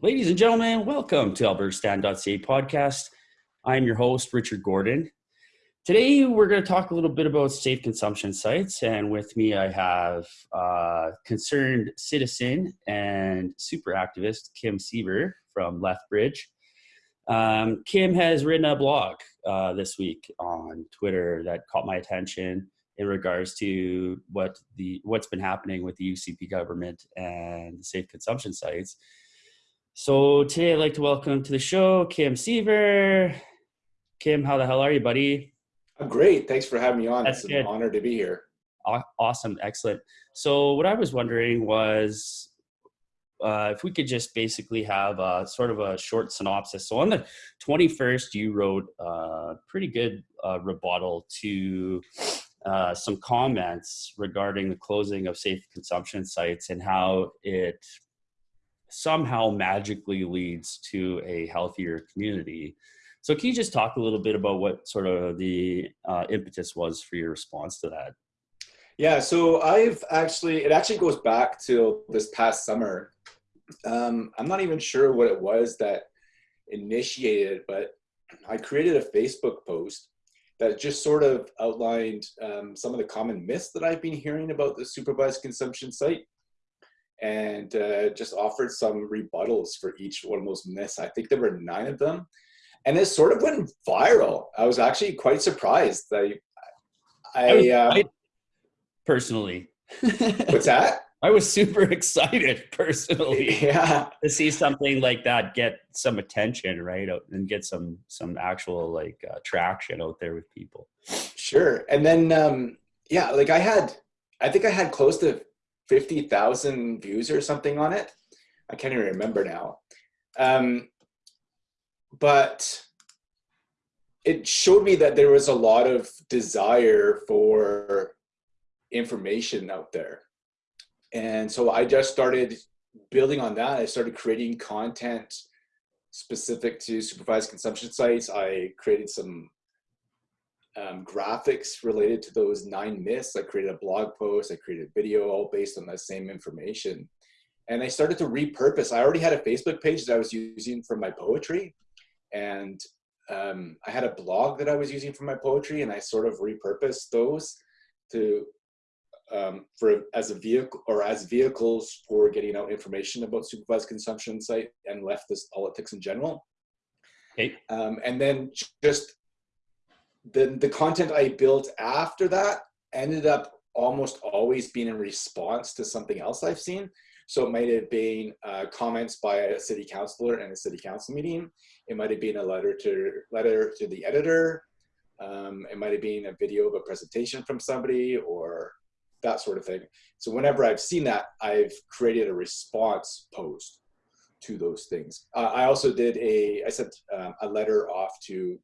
Ladies and gentlemen, welcome to albertastand.ca podcast. I'm your host, Richard Gordon. Today, we're going to talk a little bit about safe consumption sites. And with me, I have uh, concerned citizen and super activist Kim Siever from Lethbridge. Um, Kim has written a blog uh, this week on Twitter that caught my attention in regards to what the what's been happening with the UCP government and safe consumption sites. So today I'd like to welcome to the show Kim Siever. Kim, how the hell are you, buddy? I'm great. Thanks for having me on. That's it's good. an honor to be here. Awesome, excellent. So what I was wondering was uh, if we could just basically have a, sort of a short synopsis. So on the 21st, you wrote a pretty good uh, rebuttal to uh, some comments regarding the closing of safe consumption sites and how it somehow magically leads to a healthier community. So, can you just talk a little bit about what sort of the uh, impetus was for your response to that? Yeah, so I've actually, it actually goes back to this past summer. Um, I'm not even sure what it was that initiated, but I created a Facebook post that just sort of outlined um, some of the common myths that I've been hearing about the supervised consumption site and uh, just offered some rebuttals for each one of those myths. I think there were nine of them. And it sort of went viral. I was actually quite surprised. I, I, um, I personally. what's that? I was super excited personally. Yeah. To see something like that get some attention, right? And get some some actual like uh, traction out there with people. Sure. And then um yeah, like I had I think I had close to 50,000 views or something on it. I can't even remember now. Um, but it showed me that there was a lot of desire for information out there. And so I just started building on that. I started creating content specific to supervised consumption sites. I created some um, graphics related to those nine myths. I created a blog post, I created a video all based on that same information. And I started to repurpose. I already had a Facebook page that I was using for my poetry. And um, I had a blog that I was using for my poetry, and I sort of repurposed those to um, for as a vehicle or as vehicles for getting out information about supervised consumption site and leftist politics in general. Okay. Um, and then just the the content I built after that ended up almost always being in response to something else I've seen. So it might have been uh, comments by a city councilor in a city council meeting. It might have been a letter to letter to the editor. Um, it might have been a video of a presentation from somebody or that sort of thing. So whenever I've seen that, I've created a response post to those things. Uh, I also did a, I sent um, a letter off to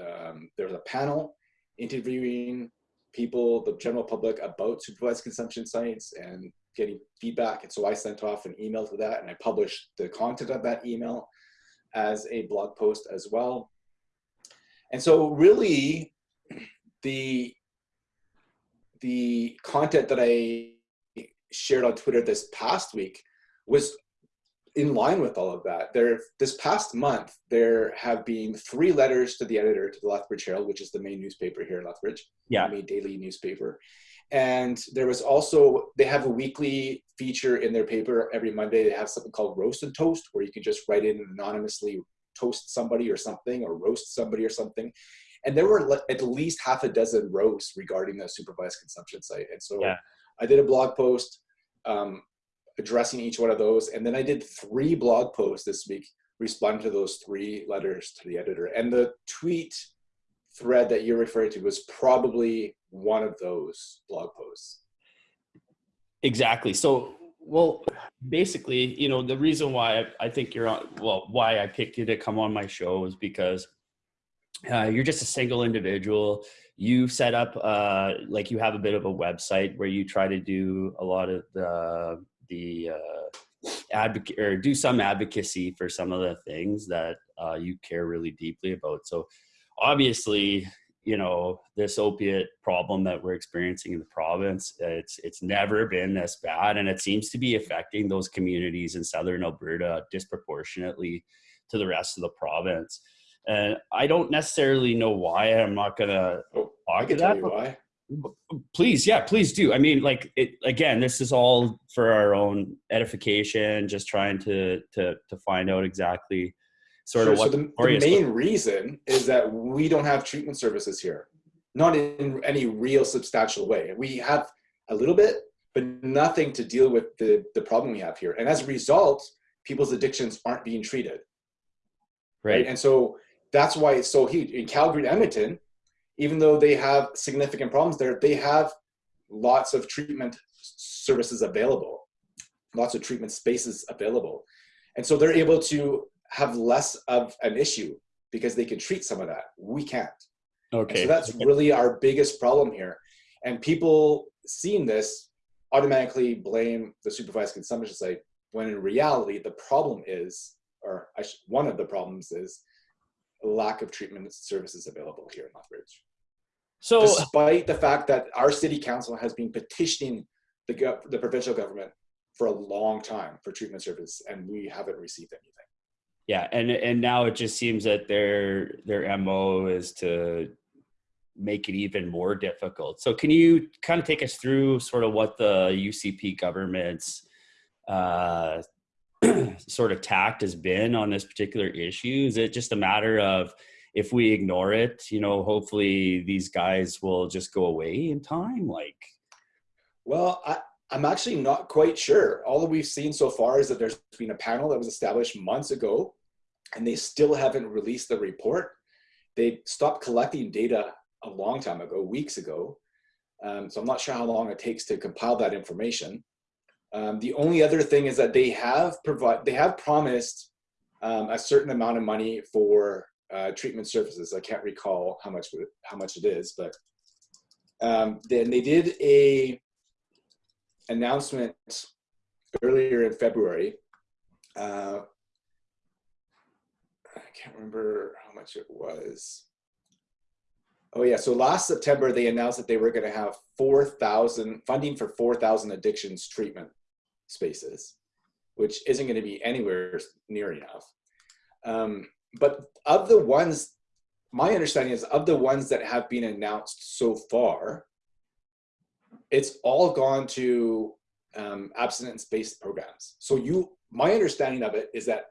um, there was a panel interviewing people, the general public about supervised consumption sites and getting feedback. And so I sent off an email to that and I published the content of that email as a blog post as well. And so really the, the content that I shared on Twitter this past week was in line with all of that. There, this past month, there have been three letters to the editor to the Lethbridge Herald, which is the main newspaper here in Lethbridge, yeah, main daily newspaper. And there was also they have a weekly feature in their paper every Monday. They have something called Roast and Toast, where you can just write in anonymously toast somebody or something, or roast somebody or something. And there were at least half a dozen roasts regarding the supervised consumption site. And so yeah. I did a blog post. Um, addressing each one of those. And then I did three blog posts this week responding to those three letters to the editor. And the tweet thread that you're referring to was probably one of those blog posts. Exactly. So, well, basically, you know, the reason why I, think you're on, well, why I picked you to come on my show is because uh, you're just a single individual. You set up, uh, like, you have a bit of a website where you try to do a lot of the the uh, advocate or do some advocacy for some of the things that uh, you care really deeply about. So obviously, you know this opiate problem that we're experiencing in the province it's it's never been this bad and it seems to be affecting those communities in southern alberta disproportionately to the rest of the province and i don't necessarily know why i'm not gonna oh, i can tell you why please yeah please do. I mean like it again this is all for our own edification just trying to to to find out exactly sort sure, of what so the, the main reason is that we don't have treatment services here. Not in any real substantial way. We have a little bit but nothing to deal with the the problem we have here. And as a result people's addictions aren't being treated. Right, right? and so that's why it's so huge. In calgary and edmonton even though they have significant problems there they have lots of treatment services available lots of treatment spaces available and so they're able to have less of an issue because they can treat some of that. We can't. Okay. And so that's really our biggest problem here. And people seeing this automatically blame the supervised consumption site when in reality the problem is, or one of the problems is lack of treatment services available here in Lethbridge. So despite the fact that our city council has been petitioning the, the provincial government for a long time for treatment service and we haven't received anything yeah and and now it just seems that their their mo is to make it even more difficult so can you kind of take us through sort of what the ucp government's uh, sort of tact has been on this particular issue is it just a matter of if we ignore it you know hopefully these guys will just go away in time like well I, I'm actually not quite sure. All that we've seen so far is that there's been a panel that was established months ago, and they still haven't released the report. They stopped collecting data a long time ago, weeks ago. Um, so I'm not sure how long it takes to compile that information. Um, the only other thing is that they have provide they have promised um, a certain amount of money for uh, treatment services. I can't recall how much how much it is, but um, then they did a announcement earlier in February. Uh, I can't remember how much it was. Oh yeah, so last September they announced that they were going to have 4,000 funding for 4,000 addictions treatment spaces, which isn't going to be anywhere near enough. Um, but of the ones, my understanding is of the ones that have been announced so far, it's all gone to um, abstinence-based programs. So you, my understanding of it is that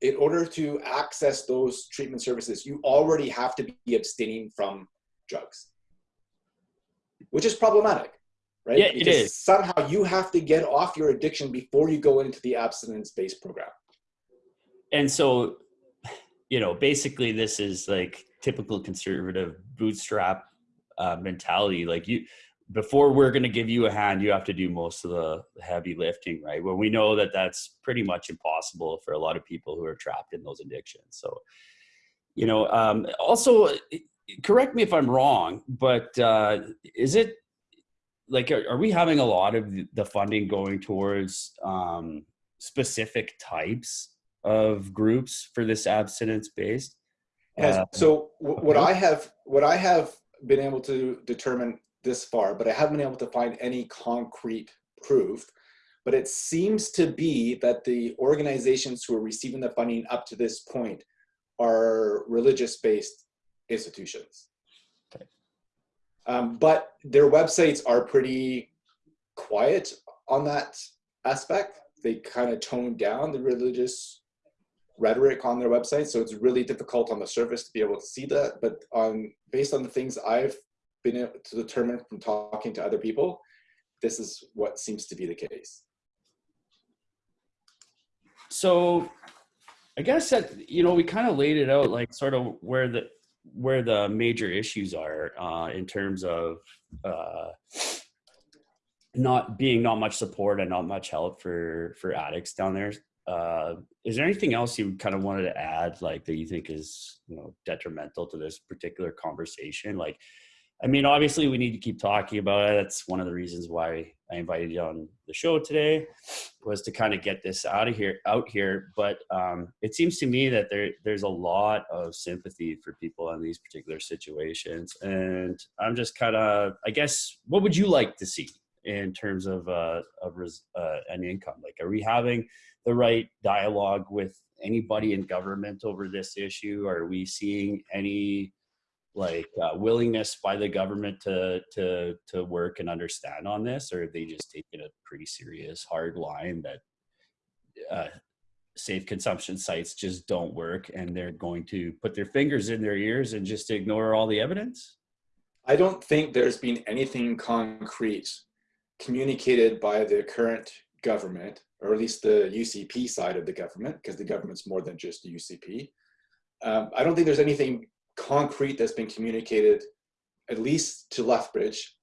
in order to access those treatment services, you already have to be abstaining from drugs, which is problematic, right? Yeah, because it is. Somehow you have to get off your addiction before you go into the abstinence-based program. And so, you know, basically this is like typical conservative bootstrap uh, mentality. Like you, before we're going to give you a hand, you have to do most of the heavy lifting, right? Well, we know that that's pretty much impossible for a lot of people who are trapped in those addictions. So, you know, um, also correct me if I'm wrong, but uh, is it like, are, are, we having a lot of the funding going towards um, specific types of groups for this abstinence based? Uh, so what I have, what I have been able to determine this far, but I haven't been able to find any concrete proof. But it seems to be that the organizations who are receiving the funding up to this point are religious-based institutions. Um, but their websites are pretty quiet on that aspect. They kind of tone down the religious rhetoric on their website, so it's really difficult on the surface to be able to see that. But on based on the things I've been able to determine from talking to other people, this is what seems to be the case. So I guess that, you know, we kind of laid it out like sort of where the, where the major issues are uh, in terms of uh, not being not much support and not much help for for addicts down there. Uh, is there anything else you kind of wanted to add, like that you think is you know detrimental to this particular conversation? Like, I mean, obviously, we need to keep talking about it. That's one of the reasons why I invited you on the show today, was to kind of get this out of here, out here. But um, it seems to me that there there's a lot of sympathy for people in these particular situations, and I'm just kind of, I guess, what would you like to see in terms of uh, of uh, an income? Like, are we having the right dialogue with anybody in government over this issue? Are we seeing any like uh, willingness by the government to to to work and understand on this, or have they just taken a pretty serious hard line that uh, safe consumption sites just don't work, and they're going to put their fingers in their ears and just ignore all the evidence? I don't think there's been anything concrete communicated by the current government, or at least the UCP side of the government, because the government's more than just the UCP. Um, I don't think there's anything concrete that's been communicated, at least to Lethbridge,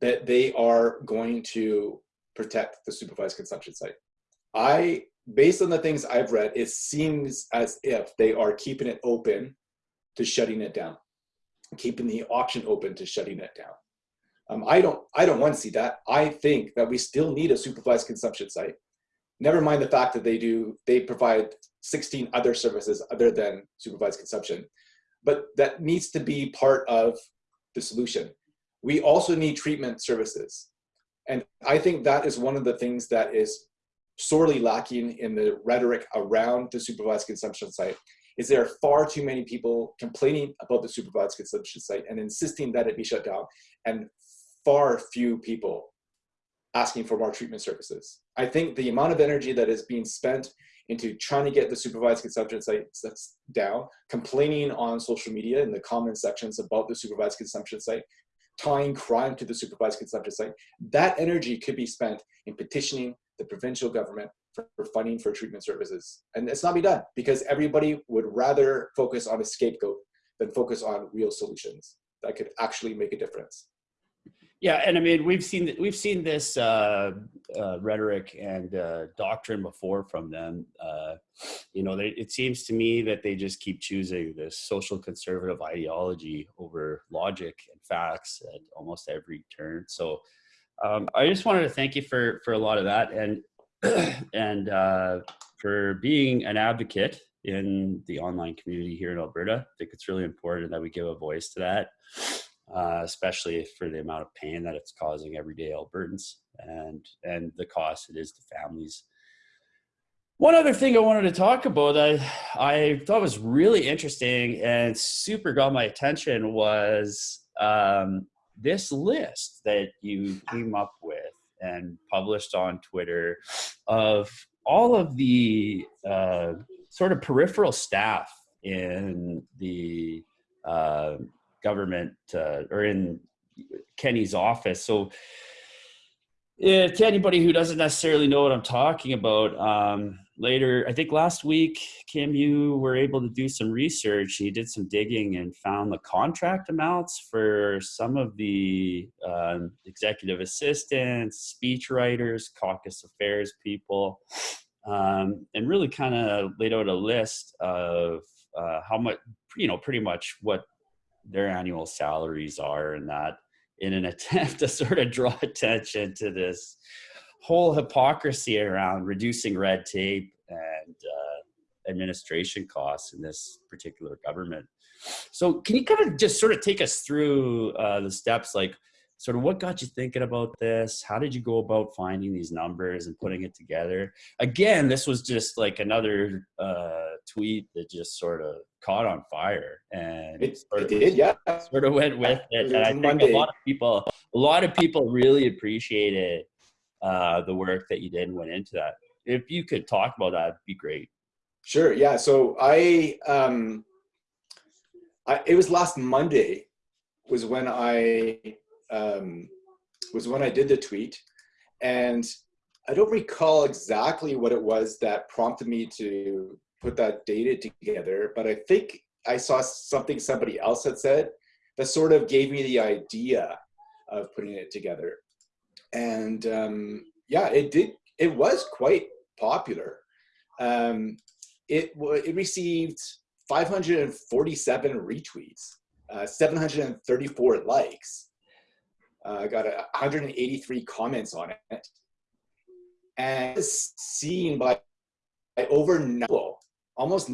that they are going to protect the supervised consumption site. I, based on the things I've read, it seems as if they are keeping it open to shutting it down, keeping the option open to shutting it down. Um, I don't, I don't want to see that. I think that we still need a supervised consumption site. Never mind the fact that they do, they provide 16 other services other than supervised consumption but that needs to be part of the solution. We also need treatment services. And I think that is one of the things that is sorely lacking in the rhetoric around the supervised consumption site is there are far too many people complaining about the supervised consumption site and insisting that it be shut down and far few people asking for more treatment services. I think the amount of energy that is being spent into trying to get the supervised consumption sites down, complaining on social media in the comment sections about the supervised consumption site, tying crime to the supervised consumption site. That energy could be spent in petitioning the provincial government for funding for treatment services. And it's not be done because everybody would rather focus on a scapegoat than focus on real solutions that could actually make a difference. Yeah, and I mean we've seen we've seen this uh, uh, rhetoric and uh, doctrine before from them. Uh, you know, they, it seems to me that they just keep choosing this social conservative ideology over logic and facts at almost every turn. So um, I just wanted to thank you for for a lot of that and and uh, for being an advocate in the online community here in Alberta. I think it's really important that we give a voice to that uh, especially for the amount of pain that it's causing everyday Albertans and and the cost it is to families. One other thing I wanted to talk about I I thought was really interesting and super got my attention was um, this list that you came up with and published on Twitter of all of the uh, sort of peripheral staff in the uh, government uh, or in Kenney's office. So yeah, to anybody who doesn't necessarily know what I'm talking about, um, later, I think last week, Kim, you were able to do some research. You did some digging and found the contract amounts for some of the uh, executive assistants, speech writers, caucus affairs people, um, and really kind of laid out a list of uh, how much, you know, pretty much what their annual salaries are and that in an attempt to sort of draw attention to this whole hypocrisy around reducing red tape and uh, administration costs in this particular government. So can you kind of just sort of take us through uh, the steps like sort of what got you thinking about this? How did you go about finding these numbers and putting it together? Again, this was just like another uh, tweet that just sort of caught on fire and it, it did, yeah. Sort of went with it. And I think Monday. a lot of people, a lot of people really appreciated uh, the work that you did and went into that. If you could talk about that, it'd be great. Sure. Yeah. So I, um, I, it was last Monday was when I um, was when I did the tweet, and I don't recall exactly what it was that prompted me to put that data together, but I think I saw something somebody else had said that sort of gave me the idea of putting it together. And um, yeah, it did. It was quite popular. Um, it it received 547 retweets uh, 734 likes. Uh, got 183 comments on it, and seen by, by over almost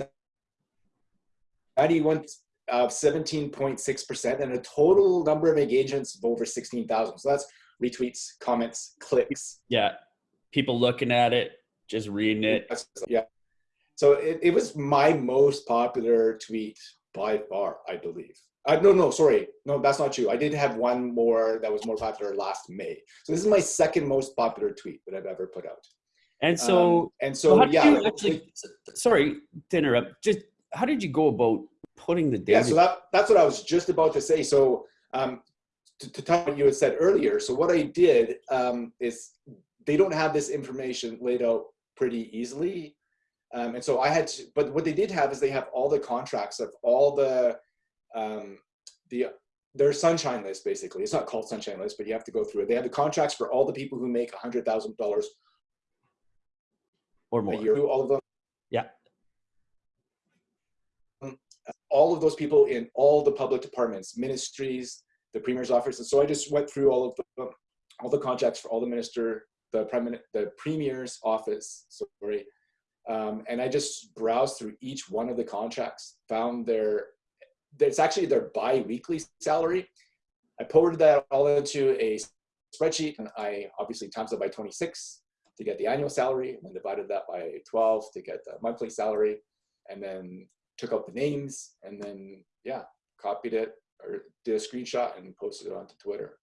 91 of 17.6% and a total number of engagements of over 16,000. So that's retweets, comments, clicks. Yeah. People looking at it, just reading it. Yeah. So it, it was my most popular tweet by far, I believe. Uh, no, no, sorry. No, that's not true. I did have one more that was more popular last May. So this is my second most popular tweet that I've ever put out. And so, um, and so, so yeah. Actually, sorry to interrupt. Just how did you go about putting the data? Yeah, so that, that's what I was just about to say. So um, to, to talk what you had said earlier. So what I did um, is they don't have this information laid out pretty easily. Um, and so I had to, but what they did have is they have all the contracts of all the, um, the, their sunshine list basically. It's not called sunshine list, but you have to go through it. They have the contracts for all the people who make $100,000 or more. Year, all of them. Yeah. All of those people in all the public departments, ministries, the premier's office. And so I just went through all of the, all the contracts for all the minister, the prime, the premier's office, sorry. Um, and I just browsed through each one of the contracts, found their, it's actually their bi-weekly salary. I poured that all into a spreadsheet and I obviously times it by 26 to get the annual salary and then divided that by 12 to get the monthly salary and then took out the names and then yeah copied it or did a screenshot and posted it onto Twitter.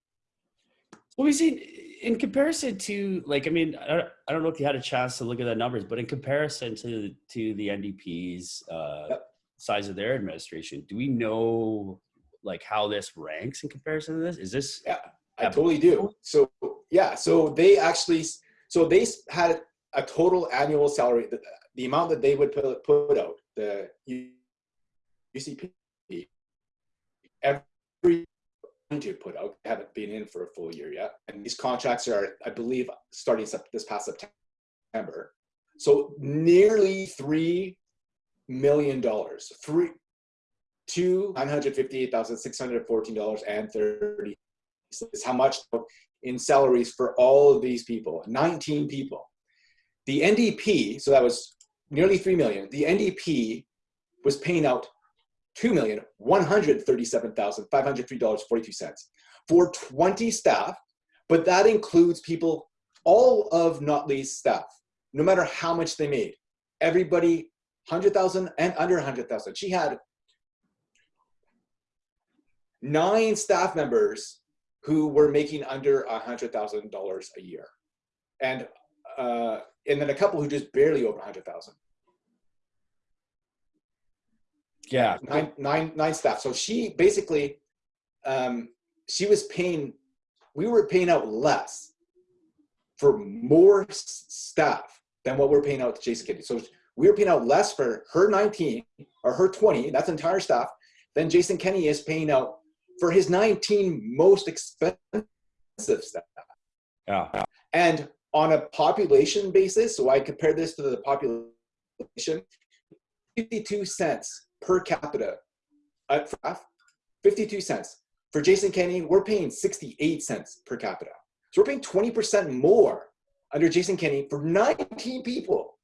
Well, we see in comparison to like, I mean, I don't, know if you had a chance to look at the numbers, but in comparison to to the NDP's uh, yep. size of their administration, do we know like how this ranks in comparison to this? Is this? Yeah, I totally do. So yeah, so they actually, so they had a total annual salary, the, the amount that they would put, put out, the UCP, every to put out, they haven't been in for a full year yet. And these contracts are, I believe, starting this past September. So nearly three million dollars two hundred fifty-eight thousand six hundred fourteen dollars and thirty is how much in salaries for all of these people, 19 people. The NDP, so that was nearly 3 million, the NDP was paying out $2,137,503.42 for 20 staff, but that includes people, all of Notley's staff, no matter how much they made. Everybody, 100,000 and under 100,000. She had nine staff members who were making under $100,000 a year. And, uh, and then a couple who just barely over 100,000 yeah. Nine nine nine staff. So she basically um she was paying we were paying out less for more staff than what we're paying out to jason kennedy. So we were paying out less for her 19 or her 20 that's entire staff than jason Kenney is paying out for his 19 most expensive staff yeah and on a population basis so i compare this to the population 52 cents per capita at 52 cents. For Jason Kenney, we're paying 68 cents per capita. So we're paying 20% more under Jason Kenney for 19 people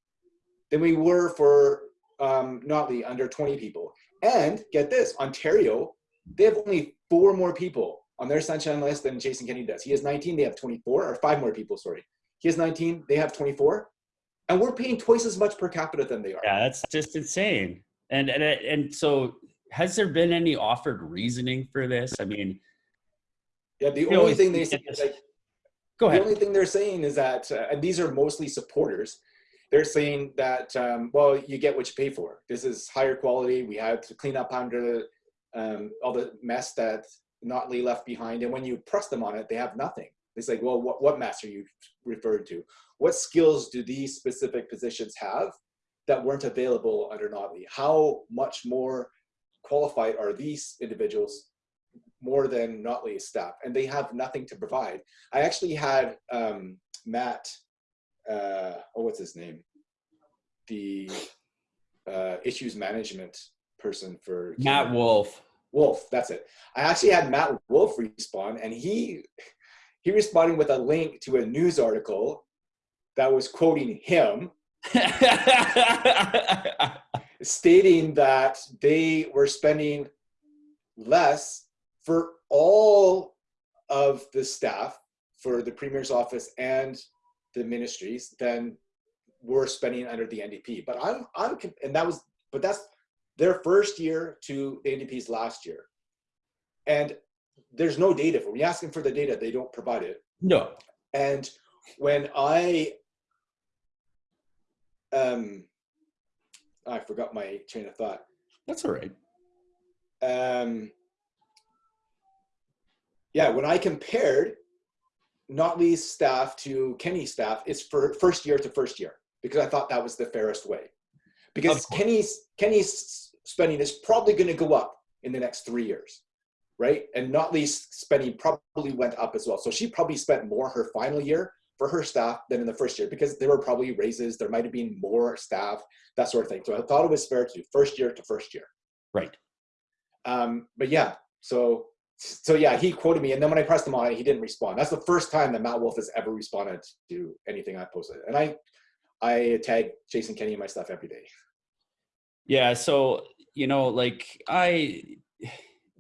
than we were for um, Notley under 20 people. And get this, Ontario, they have only four more people on their sunshine list than Jason Kenney does. He has 19, they have 24, or five more people, sorry. He has 19, they have 24. And we're paying twice as much per capita than they are. Yeah, that's just insane. And, and, and so has there been any offered reasoning for this? I mean, yeah, the only thing they say is like, go ahead. The only thing they're saying is that, uh, and these are mostly supporters, they're saying that, um, well, you get what you pay for. This is higher quality. We have to clean up under um, all the mess that Notley left behind. And when you press them on it, they have nothing. It's like, well, what, what mess are you referred to? What skills do these specific positions have that weren't available under Notley? How much more qualified are these individuals more than Notley's staff? And they have nothing to provide. I actually had um, Matt, uh, oh, what's his name? The uh, issues management person for Matt Wolf. Wolf. That's it. I actually had Matt Wolf respond, and he he responded with a link to a news article that was quoting him, stating that they were spending less for all of the staff for the premier's office and the ministries than we're spending under the NDP. But I'm I'm and that was but that's their first year to the NDP's last year. And there's no data for when you ask them for the data, they don't provide it. No. And when I um I forgot my train of thought. That's all right. Um yeah, when I compared Notley's staff to Kenney's staff, it's for first year to first year because I thought that was the fairest way. Because Kenny's Kenney's spending is probably going to go up in the next three years, right? And Notley's spending probably went up as well. So she probably spent more her final year for her staff than in the first year because there were probably raises, there might have been more staff, that sort of thing. So I thought it was fair to do first year to first year. Right. Um, but yeah, so so yeah, he quoted me, and then when I pressed him on it, he didn't respond. That's the first time that Matt Wolf has ever responded to anything I posted, and I I tag Jason Kenney in my stuff every day. Yeah, so you know, like I,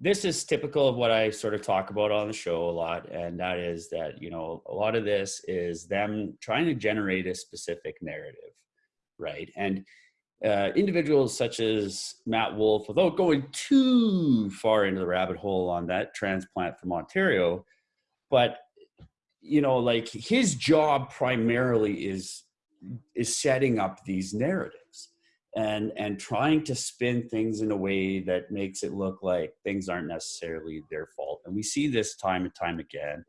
this is typical of what I sort of talk about on the show a lot, and that is that you know a lot of this is them trying to generate a specific narrative, right? And uh, individuals such as Matt Wolf, without going too far into the rabbit hole on that transplant from Ontario, but you know, like his job primarily is is setting up these narratives and and trying to spin things in a way that makes it look like things aren't necessarily their fault. And we see this time and time again.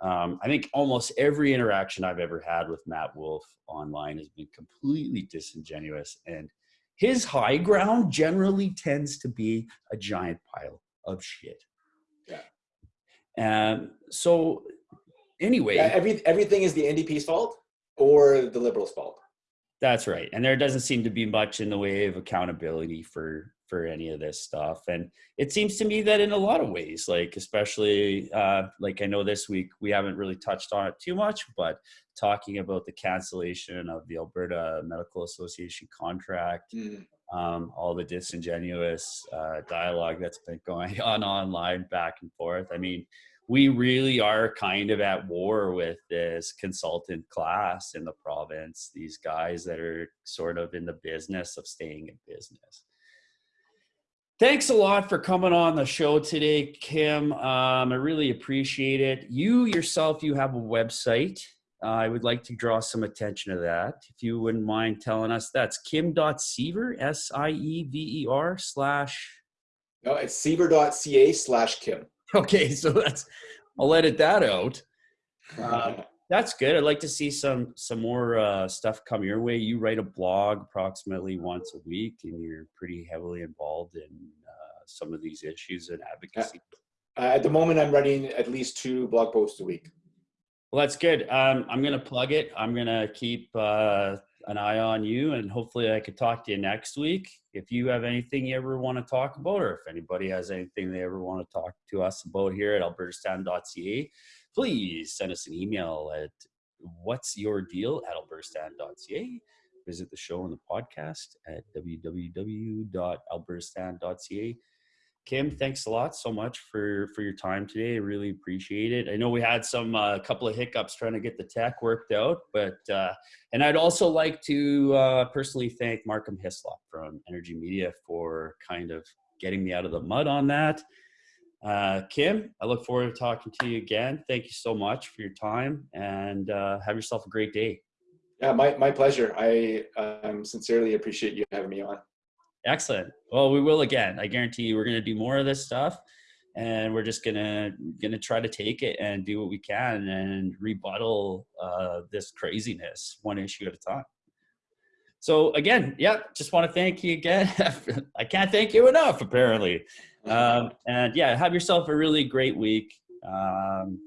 Um, I think almost every interaction I've ever had with Matt Wolf online has been completely disingenuous. And his high ground generally tends to be a giant pile of shit. Yeah. And so, anyway, yeah, every, everything is the NDP's fault or the Liberals' fault. That's right. And there doesn't seem to be much in the way of accountability for for any of this stuff. And it seems to me that in a lot of ways, like especially uh, like I know this week we haven't really touched on it too much, but talking about the cancellation of the Alberta Medical Association contract, mm. um, all the disingenuous uh, dialogue that's been going on online back and forth. I mean, we really are kind of at war with this consultant class in the province, these guys that are sort of in the business of staying in business. Thanks a lot for coming on the show today, Kim. Um, I really appreciate it. You yourself, you have a website. Uh, I would like to draw some attention to that. If you wouldn't mind telling us, that's kim.siever, S-I-E-V-E-R slash. No, it's siever.ca slash Kim. Okay, so that's I'll edit that out. Uh, that's good. I'd like to see some some more uh, stuff come your way. You write a blog approximately once a week, and you're pretty heavily involved in uh, some of these issues and advocacy. Uh, at the moment, I'm writing at least two blog posts a week. Well, that's good. Um, I'm going to plug it. I'm going to keep uh, an eye on you and hopefully I could talk to you next week. If you have anything you ever want to talk about, or if anybody has anything they ever want to talk to us about here at albertastand.ca, please send us an email at what's your deal at albertastand.ca. Visit the show and the podcast at www.albertastand.ca Kim, thanks a lot so much for for your time today. I really appreciate it. I know we had some a uh, couple of hiccups trying to get the tech worked out, but uh, and I'd also like to uh, personally thank Markham Hislop from Energi Media for kind of getting me out of the mud on that. Uh, Kim, I look forward to talking to you again. Thank you so much for your time and uh, have yourself a great day. Yeah, my, my pleasure. I um, sincerely appreciate you having me on. Excellent. Well, we will again. I guarantee you, we're going to do more of this stuff, and we're just gonna gonna try to take it and do what we can and rebuttal uh, this craziness one issue at a time. So again, yeah, just want to thank you again. I can't thank you enough, apparently. Um, and yeah, have yourself a really great week. Um,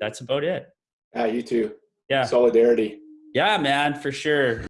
that's about it. Yeah, you too. Yeah. Solidarity. Yeah, man, for sure.